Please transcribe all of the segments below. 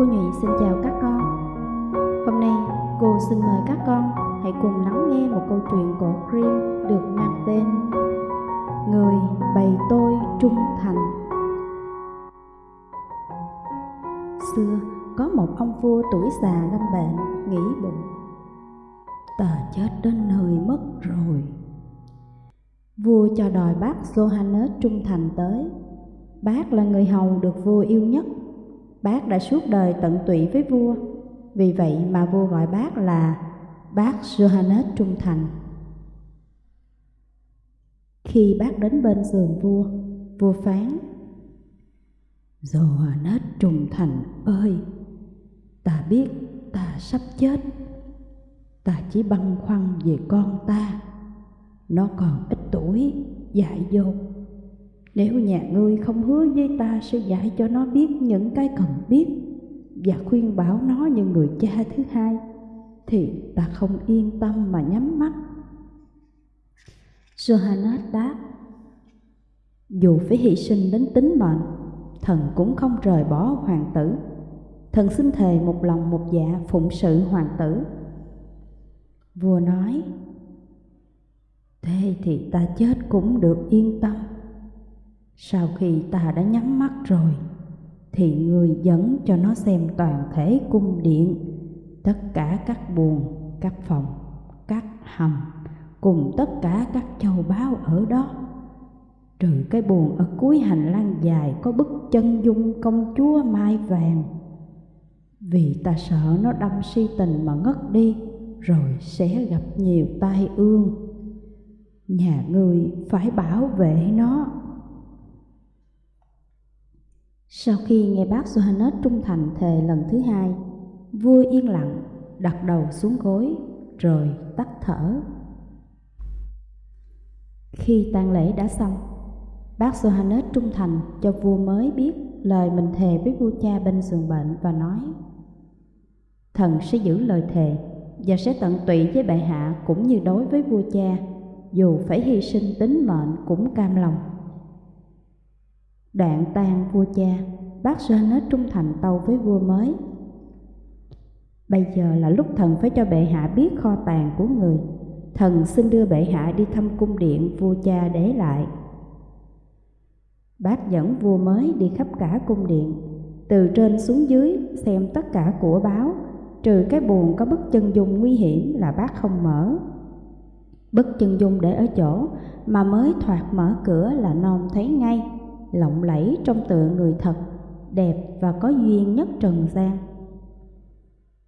Cô Nhụy xin chào các con. Hôm nay, cô xin mời các con hãy cùng lắng nghe một câu chuyện cổ Grimm được mang tên Người bày tôi trung thành. Xưa, có một ông vua tuổi già lâm bệnh, nghĩ bụng. Ta chết đến nơi mất rồi. Vua cho đòi bác Johannes trung thành tới. Bác là người hầu được vua yêu nhất. Bác đã suốt đời tận tụy với vua. Vì vậy mà vua gọi bác là bác Johannes trung thành. Khi bác đến bên giường vua, vua phán Johannes trung thành ơi, ta biết ta sắp chết. Ta chỉ băn khoăn về con ta. Nó còn ít tuổi, dại dột nếu nhà ngươi không hứa với ta sẽ dạy cho nó biết những cái cần biết và khuyên bảo nó như người cha thứ hai thì ta không yên tâm mà nhắm mắt. Johannes đáp Dù phải hy sinh đến tính mệnh, thần cũng không rời bỏ hoàng tử. Thần xin thề một lòng một dạ phụng sự hoàng tử. Vua nói Thế thì ta chết cũng được yên tâm sau khi ta đã nhắm mắt rồi, thì người dẫn cho nó xem toàn thể cung điện, tất cả các buồng, các phòng, các hầm, cùng tất cả các châu báu ở đó. Trừ cái buồng ở cuối hành lang dài có bức chân dung công chúa mai vàng. Vì ta sợ nó đâm si tình mà ngất đi, rồi sẽ gặp nhiều tai ương. Nhà người phải bảo vệ nó sau khi nghe bác Johannes trung thành thề lần thứ hai, vua yên lặng, đặt đầu xuống gối, rồi tắt thở. Khi tang lễ đã xong, bác Johannes trung thành cho vua mới biết lời mình thề với vua cha bên giường bệnh và nói Thần sẽ giữ lời thề và sẽ tận tụy với bệ hạ cũng như đối với vua cha, dù phải hy sinh tính mệnh cũng cam lòng. Đoạn tang vua cha, bác Johannes trung thành tâu với vua mới. Bây giờ là lúc thần phải cho bệ hạ biết kho tàng của người. Thần xin đưa bệ hạ đi thăm cung điện vua cha để lại. Bác dẫn vua mới đi khắp cả cung điện, từ trên xuống dưới xem tất cả của báo, trừ cái buồn có bức chân dung nguy hiểm là bác không mở. Bức chân dung để ở chỗ mà mới thoạt mở cửa là non thấy ngay lộng lẫy trong tựa người thật, đẹp và có duyên nhất trần gian.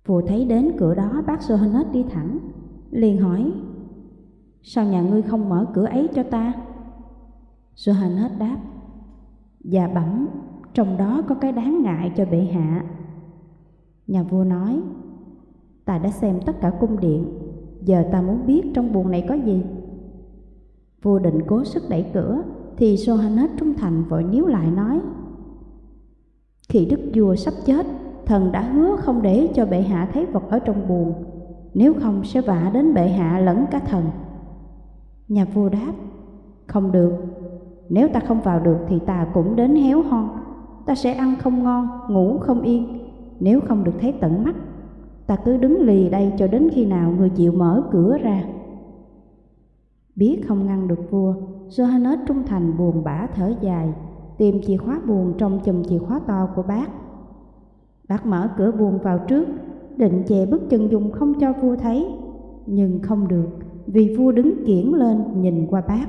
Vua thấy đến cửa đó bác Johannes đi thẳng, liền hỏi, Sao nhà ngươi không mở cửa ấy cho ta? Johannes đáp, Dạ bẩm, trong đó có cái đáng ngại cho bệ hạ. Nhà vua nói, Ta đã xem tất cả cung điện, giờ ta muốn biết trong buồng này có gì. Vua định cố sức đẩy cửa, thì Johannes trung thành vội níu lại nói Khi đức vua sắp chết, thần đã hứa không để cho bệ hạ thấy vật ở trong buồn Nếu không sẽ vạ đến bệ hạ lẫn cả thần. Nhà vua đáp Không được, nếu ta không vào được thì ta cũng đến héo hon Ta sẽ ăn không ngon, ngủ không yên Nếu không được thấy tận mắt Ta cứ đứng lì đây cho đến khi nào người chịu mở cửa ra. Biết không ngăn được vua Johannes trung thành buồn bã thở dài, tìm chìa khóa buồn trong chùm chìa khóa to của bác. Bác mở cửa buồn vào trước, định che bức chân dung không cho vua thấy, nhưng không được vì vua đứng kiển lên nhìn qua bác.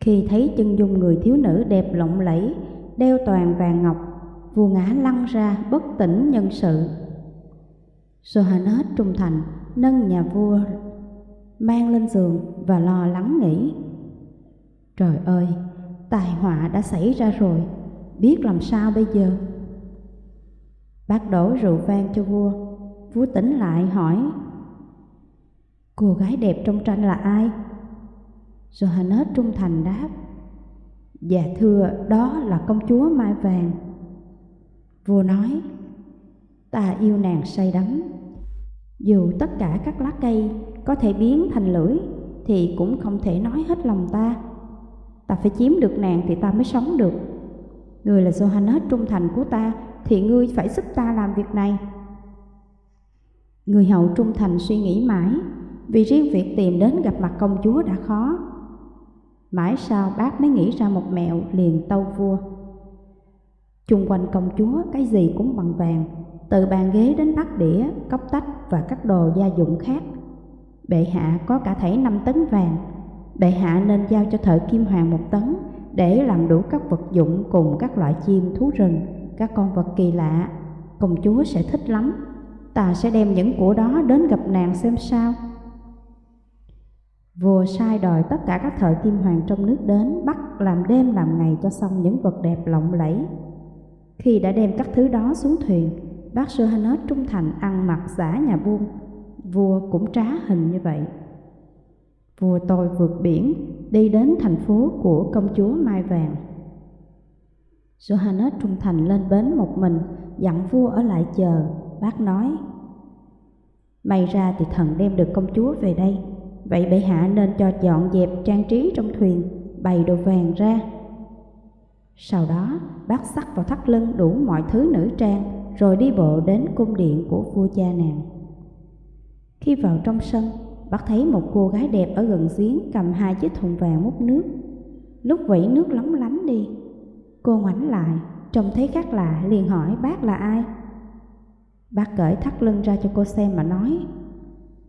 Khi thấy chân dung người thiếu nữ đẹp lộng lẫy, đeo toàn vàng ngọc, vua ngã lăn ra bất tỉnh nhân sự. Johannes trung thành nâng nhà vua mang lên giường và lo lắng nghĩ. Trời ơi, tai họa đã xảy ra rồi, biết làm sao bây giờ? Bác đổ rượu vang cho vua, vua tỉnh lại hỏi Cô gái đẹp trong tranh là ai? Johannes trung thành đáp Dạ thưa, đó là công chúa Mai Vàng Vua nói Ta yêu nàng say đắm Dù tất cả các lá cây có thể biến thành lưỡi thì cũng không thể nói hết lòng ta. Ta phải chiếm được nàng thì ta mới sống được. Người là Johannes trung thành của ta, thì ngươi phải giúp ta làm việc này. Người hậu trung thành suy nghĩ mãi, vì riêng việc tìm đến gặp mặt công chúa đã khó. Mãi sau bác mới nghĩ ra một mẹo liền tâu vua. Chung quanh công chúa cái gì cũng bằng vàng, từ bàn ghế đến bát đĩa, cốc tách và các đồ gia dụng khác. Bệ hạ có cả thảy năm tấn vàng, bệ hạ nên giao cho thợ kim hoàng một tấn để làm đủ các vật dụng cùng các loại chim thú rừng, các con vật kỳ lạ. Công chúa sẽ thích lắm, ta sẽ đem những của đó đến gặp nàng xem sao. Vua sai đòi tất cả các thợ kim hoàng trong nước đến bắt làm đêm làm ngày cho xong những vật đẹp lộng lẫy. Khi đã đem các thứ đó xuống thuyền, bác Johannes trung thành ăn mặc giả nhà buôn, vua cũng trá hình như vậy. Vua tôi vượt biển, đi đến thành phố của công chúa Mai Vàng. Johannes trung thành lên bến một mình, dặn vua ở lại chờ, bác nói. May ra thì thần đem được công chúa về đây, vậy bệ hạ nên cho dọn dẹp trang trí trong thuyền, bày đồ vàng ra. Sau đó, bác sắc vào thắt lưng đủ mọi thứ nữ trang, rồi đi bộ đến cung điện của vua cha nàng. Khi vào trong sân, bác thấy một cô gái đẹp ở gần giếng cầm hai chiếc thùng vàng múc nước. Lúc vẫy nước lóng lánh đi, cô ngoảnh lại, trông thấy khác lạ liền hỏi bác là ai. Bác cởi thắt lưng ra cho cô xem mà nói,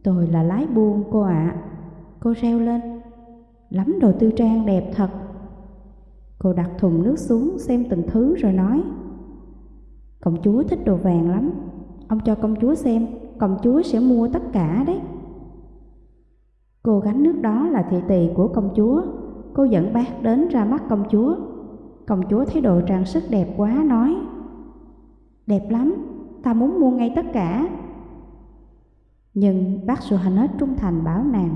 tôi là lái buôn cô ạ. À. Cô reo lên, lắm đồ tư trang đẹp thật. Cô đặt thùng nước xuống xem từng thứ rồi nói, công chúa thích đồ vàng lắm, ông cho công chúa xem, công chúa sẽ mua tất cả đấy. Cô gánh nước đó là thị tỳ của công chúa, cô dẫn bác đến ra mắt công chúa. Công chúa thấy đồ trang sức đẹp quá nói, đẹp lắm, ta muốn mua ngay tất cả. Nhưng bác Suhanet trung thành bảo nàng,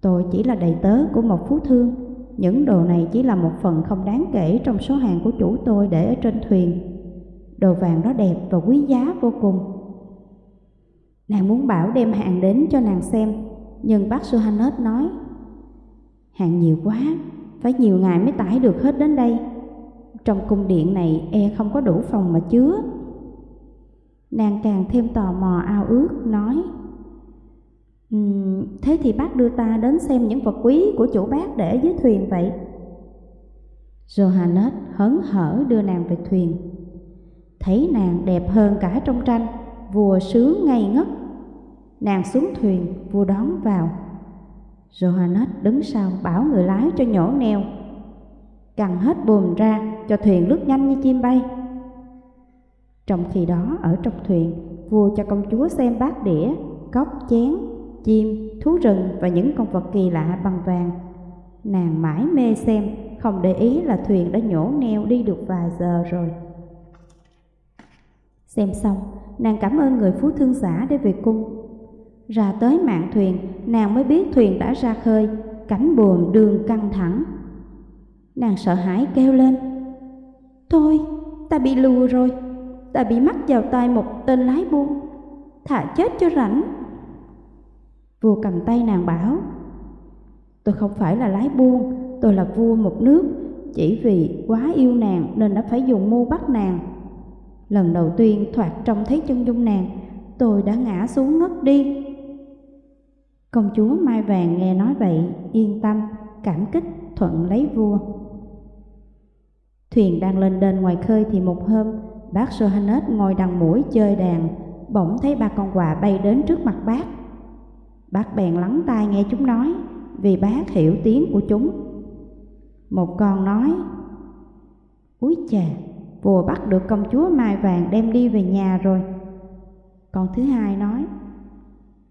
tôi chỉ là đầy tớ của một phú thương, những đồ này chỉ là một phần không đáng kể trong số hàng của chủ tôi để ở trên thuyền. Đồ vàng đó đẹp và quý giá vô cùng. Nàng muốn bảo đem hàng đến cho nàng xem, nhưng bác Johannes nói, hàng nhiều quá, phải nhiều ngày mới tải được hết đến đây. Trong cung điện này e không có đủ phòng mà chứa. Nàng càng thêm tò mò ao ước, nói, um, Thế thì bác đưa ta đến xem những vật quý của chủ bác để dưới thuyền vậy. Johannes hớn hở đưa nàng về thuyền. Thấy nàng đẹp hơn cả trong tranh, vua sướng ngây ngất. Nàng xuống thuyền, vua đón vào. Johannes đứng sau bảo người lái cho nhổ neo. cần hết buồm ra cho thuyền lướt nhanh như chim bay. Trong khi đó ở trong thuyền, vua cho công chúa xem bát đĩa, cốc chén, chim, thú rừng và những con vật kỳ lạ bằng vàng. Nàng mãi mê xem, không để ý là thuyền đã nhổ neo đi được vài giờ rồi. Xem xong, nàng cảm ơn người phú thương giả để về cung. Ra tới mạng thuyền, nàng mới biết thuyền đã ra khơi, cánh buồm đường căng thẳng. Nàng sợ hãi kêu lên, Thôi, ta bị lùa rồi, ta bị mắc vào tay một tên lái buôn, thả chết cho rảnh. Vua cầm tay nàng bảo, Tôi không phải là lái buôn, tôi là vua một nước, chỉ vì quá yêu nàng nên đã phải dùng mưu bắt nàng. Lần đầu tiên thoạt trông thấy chân dung nàng, tôi đã ngã xuống ngất đi. Công chúa Mai Vàng nghe nói vậy, yên tâm, cảm kích, thuận lấy vua. Thuyền đang lên đên ngoài khơi thì một hôm, bác Johannes ngồi đằng mũi chơi đàn, bỗng thấy ba con quà bay đến trước mặt bác. Bác bèn lắng tai nghe chúng nói, vì bác hiểu tiếng của chúng. Một con nói, Úi chà, vua bắt được công chúa Mai Vàng đem đi về nhà rồi. Còn thứ hai nói,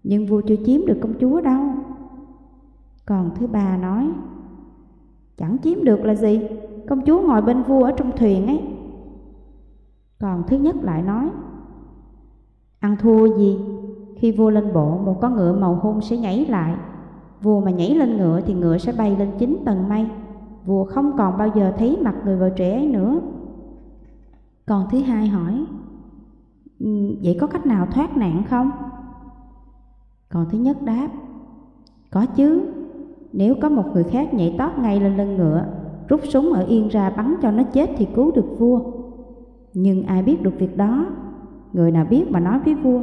nhưng vua chưa chiếm được công chúa đâu. Còn thứ ba nói, chẳng chiếm được là gì, công chúa ngồi bên vua ở trong thuyền ấy. Còn thứ nhất lại nói, ăn thua gì, khi vua lên bộ một con ngựa màu hung sẽ nhảy lại, vua mà nhảy lên ngựa thì ngựa sẽ bay lên chín tầng mây, vua không còn bao giờ thấy mặt người vợ trẻ ấy nữa. Còn thứ hai hỏi, vậy có cách nào thoát nạn không? Còn thứ nhất đáp, có chứ, nếu có một người khác nhảy tót ngay lên lưng ngựa, rút súng ở yên ra bắn cho nó chết thì cứu được vua. Nhưng ai biết được việc đó? Người nào biết mà nói với vua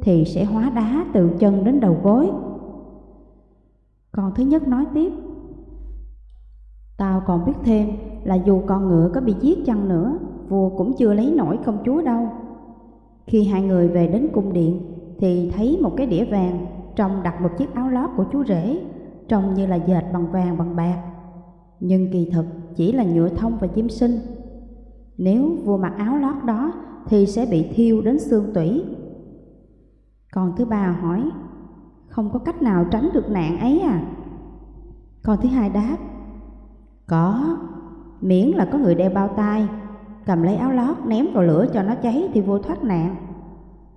thì sẽ hóa đá từ chân đến đầu gối. còn thứ nhất nói tiếp. Tao còn biết thêm là dù con ngựa có bị giết chăng nữa, vua cũng chưa lấy nổi công chúa đâu. Khi hai người về đến cung điện thì thấy một cái đĩa vàng trong đặt một chiếc áo lót của chú rể, trông như là dệt bằng vàng bằng bạc. Nhưng kỳ thực chỉ là nhựa thông và chim sinh. Nếu vua mặc áo lót đó thì sẽ bị thiêu đến xương tủy. Còn thứ ba hỏi, không có cách nào tránh được nạn ấy à? Còn thứ hai đáp, có, miễn là có người đeo bao tay, cầm lấy áo lót ném vào lửa cho nó cháy thì vua thoát nạn.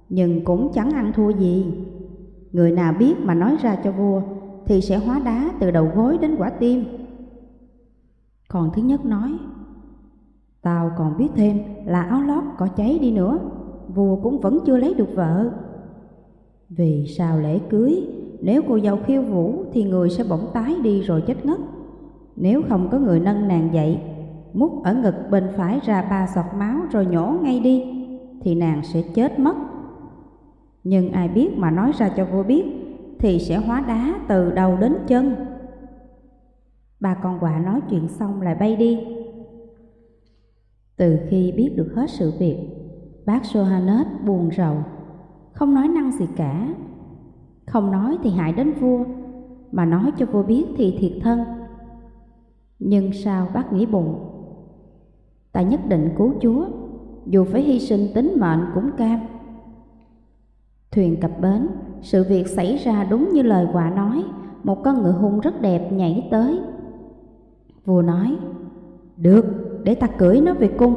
Nhưng cũng chẳng ăn thua gì. Người nào biết mà nói ra cho vua thì sẽ hóa đá từ đầu gối đến quả tim. Còn thứ nhất nói, Tao còn biết thêm là áo lót có cháy đi nữa, vua cũng vẫn chưa lấy được vợ. Vì sao lễ cưới, nếu cô dâu khiêu vũ thì người sẽ bỗng tái đi rồi chết ngất. Nếu không có người nâng nàng dậy, múc ở ngực bên phải ra ba giọt máu rồi nhổ ngay đi, thì nàng sẽ chết mất. Nhưng ai biết mà nói ra cho vua biết, thì sẽ hóa đá từ đầu đến chân. Ba con quạ nói chuyện xong lại bay đi. Từ khi biết được hết sự việc, bác Sohanet buồn rầu, không nói năng gì cả. Không nói thì hại đến vua, mà nói cho vua biết thì thiệt thân. Nhưng sao bác nghĩ bụng? Ta nhất định cứu Chúa, dù phải hy sinh tính mệnh cũng cam. Thuyền cập bến, sự việc xảy ra đúng như lời quả nói, một con ngựa hung rất đẹp nhảy tới. Vua nói, được, để ta cưỡi nó về cung.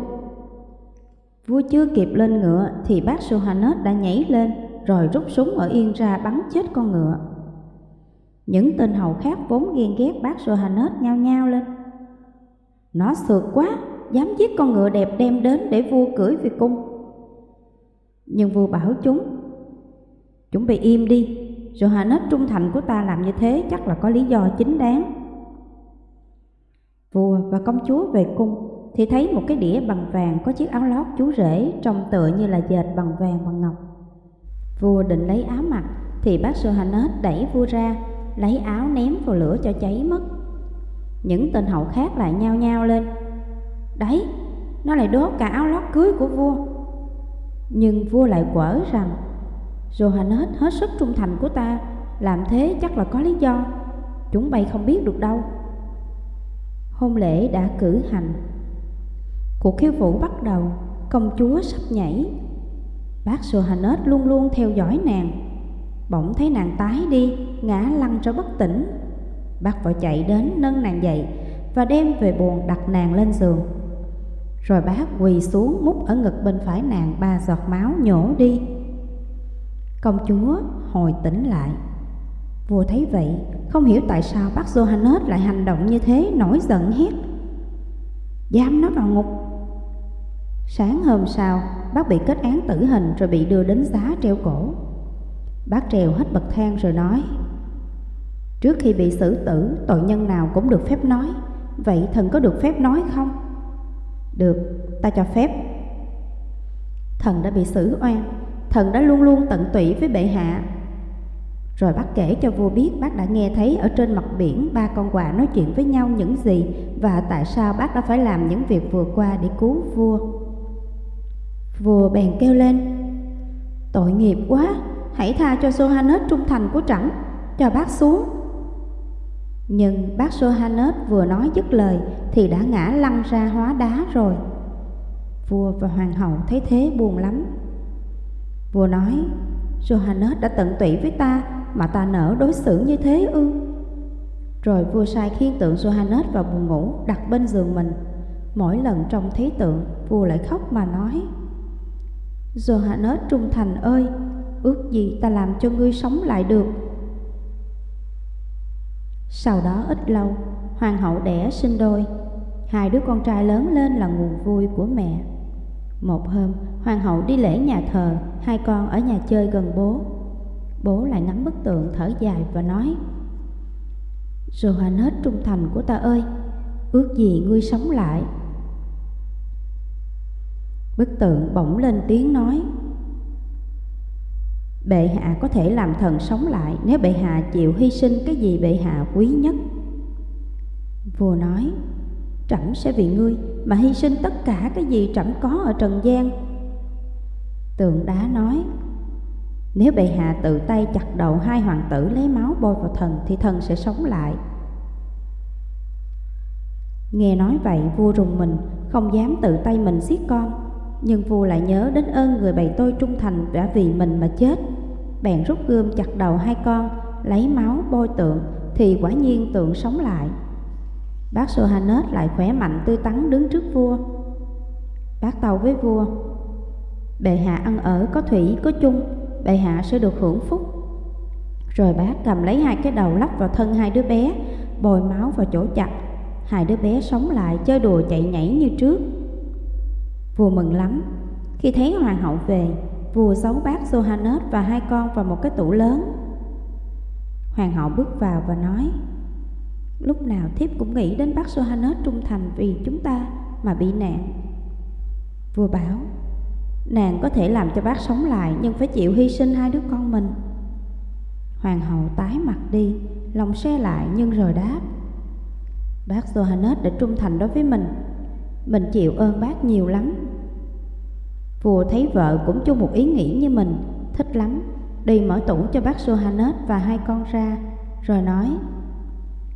Vua chưa kịp lên ngựa thì bác Johannes đã nhảy lên rồi rút súng ở yên ra bắn chết con ngựa. Những tên hầu khác vốn ghen ghét bác Johannes nhao nhao lên. Nó sượt quá, dám giết con ngựa đẹp đem đến để vua cưỡi về cung. Nhưng vua bảo chúng, chúng bị im đi, Johannes trung thành của ta làm như thế chắc là có lý do chính đáng. Vua và công chúa về cung thì thấy một cái đĩa bằng vàng có chiếc áo lót chú rể trông tựa như là dệt bằng vàng bằng ngọc. Vua định lấy áo mặc thì bác Johannes đẩy vua ra, lấy áo ném vào lửa cho cháy mất. Những tên hậu khác lại nhao nhao lên. Đấy, nó lại đốt cả áo lót cưới của vua. Nhưng vua lại quở rằng Johannes hết sức trung thành của ta, làm thế chắc là có lý do. Chúng bay không biết được đâu. Hôn lễ đã cử hành Cuộc khiêu vũ bắt đầu, công chúa sắp nhảy. Bác Johannes luôn luôn theo dõi nàng. Bỗng thấy nàng tái đi, ngã lăn ra bất tỉnh. Bác vội chạy đến nâng nàng dậy và đem về buồn đặt nàng lên giường. Rồi bác quỳ xuống múc ở ngực bên phải nàng ba giọt máu nhổ đi. Công chúa hồi tỉnh lại. Vua thấy vậy, không hiểu tại sao bác Johannes lại hành động như thế, nổi giận hét. Giam nó vào ngục Sáng hôm sau, bác bị kết án tử hình rồi bị đưa đến giá treo cổ. Bác trèo hết bậc thang rồi nói, Trước khi bị xử tử, tội nhân nào cũng được phép nói, vậy thần có được phép nói không? Được, ta cho phép. Thần đã bị xử oan, thần đã luôn luôn tận tụy với bệ hạ. Rồi bác kể cho vua biết bác đã nghe thấy ở trên mặt biển ba con quạ nói chuyện với nhau những gì và tại sao bác đã phải làm những việc vừa qua để cứu vua. Vua bèn kêu lên, Tội nghiệp quá, Hãy tha cho Johannes trung thành của trẫm, Cho bác xuống Nhưng bác Johannes vừa nói dứt lời Thì đã ngã lăn ra hóa đá rồi Vua và hoàng hậu thấy thế buồn lắm Vua nói Johannes đã tận tụy với ta Mà ta nỡ đối xử như thế ư Rồi vua sai khiên tượng Johannes vào buồn ngủ Đặt bên giường mình Mỗi lần trông thấy tượng Vua lại khóc mà nói Johannes trung thành ơi, ước gì ta làm cho ngươi sống lại được. Sau đó ít lâu, hoàng hậu đẻ sinh đôi. Hai đứa con trai lớn lên là nguồn vui của mẹ. Một hôm, hoàng hậu đi lễ nhà thờ, hai con ở nhà chơi gần bố. Bố lại ngắm bức tượng thở dài và nói Johannes trung thành của ta ơi, ước gì ngươi sống lại Bức tượng bỗng lên tiếng nói Bệ hạ có thể làm thần sống lại nếu bệ hạ chịu hy sinh cái gì bệ hạ quý nhất. Vua nói, trẫm sẽ vì ngươi mà hy sinh tất cả cái gì trẫm có ở trần gian. Tượng đá nói, nếu bệ hạ tự tay chặt đầu hai hoàng tử lấy máu bôi vào thần thì thần sẽ sống lại. Nghe nói vậy vua rùng mình, không dám tự tay mình giết con nhưng vua lại nhớ đến ơn người bày tôi trung thành đã vì mình mà chết Bèn rút gươm chặt đầu hai con Lấy máu bôi tượng Thì quả nhiên tượng sống lại Bác Sohanet lại khỏe mạnh tươi tắn đứng trước vua. Bác tàu với vua, Bệ hạ ăn ở có thủy, có chung, Bệ hạ sẽ được hưởng phúc. Rồi bác cầm lấy hai cái đầu lắp vào thân hai đứa bé, Bồi máu vào chỗ chặt. Hai đứa bé sống lại, chơi đùa chạy nhảy như trước. Vua mừng lắm. Khi thấy hoàng hậu về, Vua giấu bác Sohanet và hai con vào một cái tủ lớn. Hoàng hậu bước vào và nói Lúc nào thiếp cũng nghĩ đến bác Sohanet trung thành vì chúng ta mà bị nạn. Vua bảo Nàng có thể làm cho bác sống lại nhưng phải chịu hy sinh hai đứa con mình. Hoàng hậu tái mặt đi, lòng xe lại nhưng rồi đáp Bác Sohanet đã trung thành đối với mình. Mình chịu ơn bác nhiều lắm. Vua thấy vợ cũng chung một ý nghĩ như mình, thích lắm, đi mở tủ cho bác Sohanet và hai con ra, rồi nói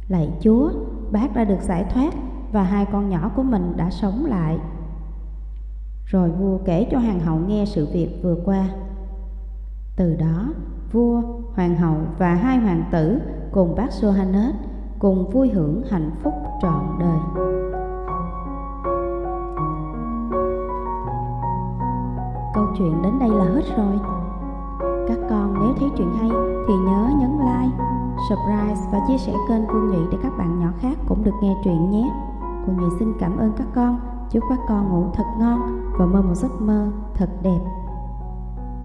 Lạy Chúa, bác đã được giải thoát và hai con nhỏ của mình đã sống lại. Rồi vua kể cho hoàng hậu nghe sự việc vừa qua. Từ đó, vua, hoàng hậu và hai hoàng tử cùng bác Johannes cùng vui hưởng hạnh phúc trọn đời. Câu chuyện đến đây là hết rồi. Các con nếu thấy chuyện hay thì nhớ nhấn like, subscribe và chia sẻ kênh Vương Nhụy để các bạn nhỏ khác cũng được nghe truyện nhé. Cô Nhụy xin cảm ơn các con, chúc các con ngủ thật ngon và mơ một giấc mơ thật đẹp.